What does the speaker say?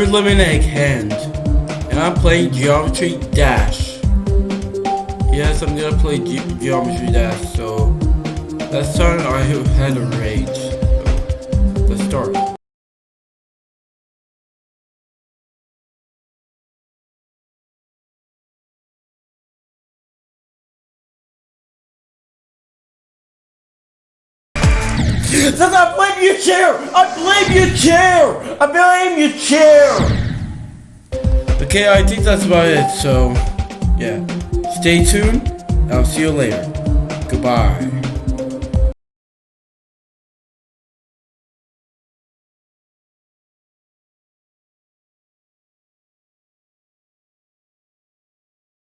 Third Lemonade Hand, and I'm playing Geometry Dash. Yes, I'm gonna play Ge Geometry Dash, so let's start I had a rage. Since I blame your chair! I blame your chair! I blame your chair! Okay, I think that's about it, so yeah. Stay tuned, I'll see you later. Goodbye.